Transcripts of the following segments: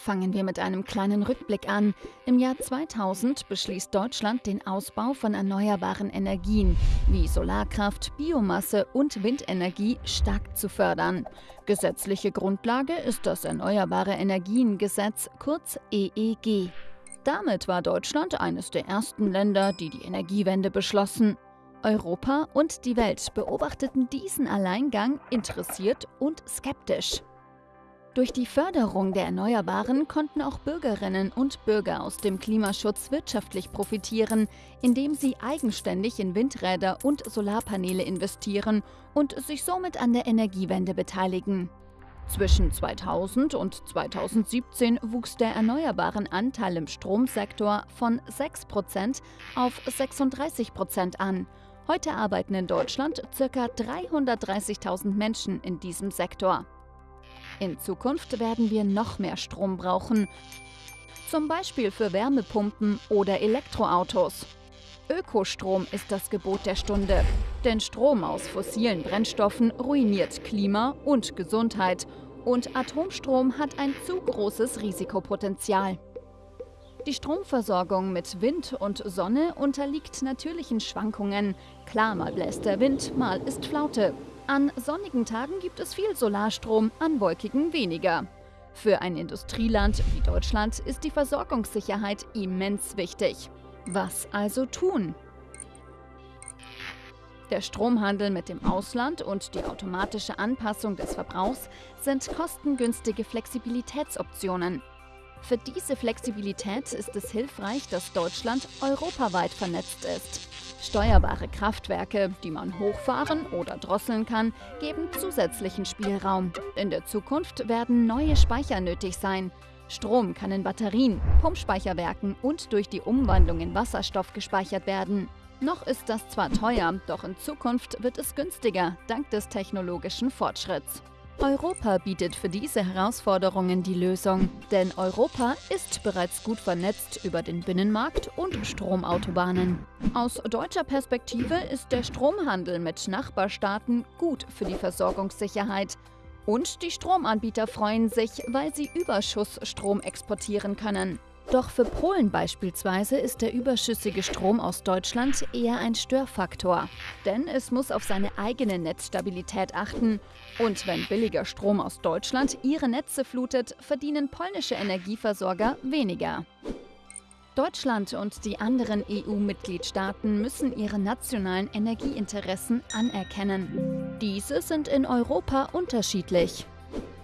Fangen wir mit einem kleinen Rückblick an. Im Jahr 2000 beschließt Deutschland den Ausbau von erneuerbaren Energien wie Solarkraft, Biomasse und Windenergie stark zu fördern. Gesetzliche Grundlage ist das Erneuerbare Energiengesetz, kurz EEG. Damit war Deutschland eines der ersten Länder, die die Energiewende beschlossen. Europa und die Welt beobachteten diesen Alleingang interessiert und skeptisch. Durch die Förderung der Erneuerbaren konnten auch Bürgerinnen und Bürger aus dem Klimaschutz wirtschaftlich profitieren, indem sie eigenständig in Windräder und Solarpaneele investieren und sich somit an der Energiewende beteiligen. Zwischen 2000 und 2017 wuchs der erneuerbaren Anteil im Stromsektor von 6% auf 36% an. Heute arbeiten in Deutschland ca. 330.000 Menschen in diesem Sektor. In Zukunft werden wir noch mehr Strom brauchen, zum Beispiel für Wärmepumpen oder Elektroautos. Ökostrom ist das Gebot der Stunde, denn Strom aus fossilen Brennstoffen ruiniert Klima und Gesundheit und Atomstrom hat ein zu großes Risikopotenzial. Die Stromversorgung mit Wind und Sonne unterliegt natürlichen Schwankungen. Klar, mal bläst der Wind, mal ist Flaute. An sonnigen Tagen gibt es viel Solarstrom, an wolkigen weniger. Für ein Industrieland wie Deutschland ist die Versorgungssicherheit immens wichtig. Was also tun? Der Stromhandel mit dem Ausland und die automatische Anpassung des Verbrauchs sind kostengünstige Flexibilitätsoptionen. Für diese Flexibilität ist es hilfreich, dass Deutschland europaweit vernetzt ist. Steuerbare Kraftwerke, die man hochfahren oder drosseln kann, geben zusätzlichen Spielraum. In der Zukunft werden neue Speicher nötig sein. Strom kann in Batterien, Pumpspeicherwerken und durch die Umwandlung in Wasserstoff gespeichert werden. Noch ist das zwar teuer, doch in Zukunft wird es günstiger, dank des technologischen Fortschritts. Europa bietet für diese Herausforderungen die Lösung, denn Europa ist bereits gut vernetzt über den Binnenmarkt und Stromautobahnen. Aus deutscher Perspektive ist der Stromhandel mit Nachbarstaaten gut für die Versorgungssicherheit. Und die Stromanbieter freuen sich, weil sie Überschussstrom exportieren können. Doch für Polen beispielsweise ist der überschüssige Strom aus Deutschland eher ein Störfaktor. Denn es muss auf seine eigene Netzstabilität achten. Und wenn billiger Strom aus Deutschland ihre Netze flutet, verdienen polnische Energieversorger weniger. Deutschland und die anderen EU-Mitgliedstaaten müssen ihre nationalen Energieinteressen anerkennen. Diese sind in Europa unterschiedlich.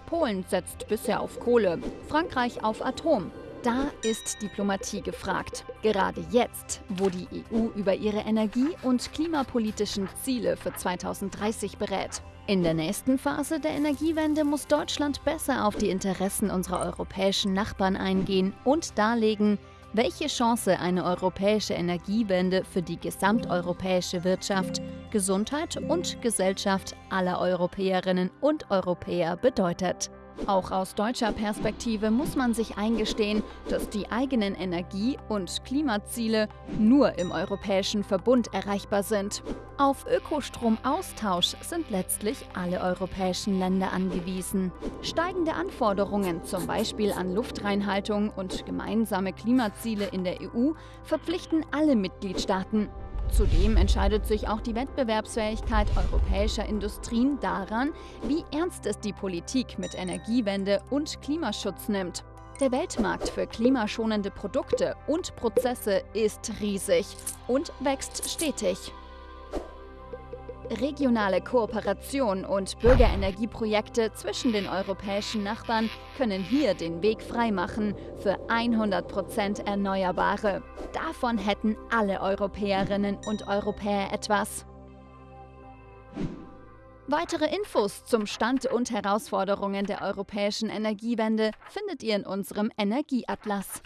Polen setzt bisher auf Kohle, Frankreich auf Atom, da ist Diplomatie gefragt. Gerade jetzt, wo die EU über ihre energie- und klimapolitischen Ziele für 2030 berät. In der nächsten Phase der Energiewende muss Deutschland besser auf die Interessen unserer europäischen Nachbarn eingehen und darlegen, welche Chance eine europäische Energiewende für die gesamteuropäische Wirtschaft, Gesundheit und Gesellschaft aller Europäerinnen und Europäer bedeutet. Auch aus deutscher Perspektive muss man sich eingestehen, dass die eigenen Energie- und Klimaziele nur im europäischen Verbund erreichbar sind. Auf Ökostromaustausch sind letztlich alle europäischen Länder angewiesen. Steigende Anforderungen, zum Beispiel an Luftreinhaltung und gemeinsame Klimaziele in der EU, verpflichten alle Mitgliedstaaten. Zudem entscheidet sich auch die Wettbewerbsfähigkeit europäischer Industrien daran, wie ernst es die Politik mit Energiewende und Klimaschutz nimmt. Der Weltmarkt für klimaschonende Produkte und Prozesse ist riesig und wächst stetig. Regionale Kooperation und Bürgerenergieprojekte zwischen den europäischen Nachbarn können hier den Weg freimachen für 100% Erneuerbare. Davon hätten alle Europäerinnen und Europäer etwas. Weitere Infos zum Stand und Herausforderungen der europäischen Energiewende findet ihr in unserem Energieatlas.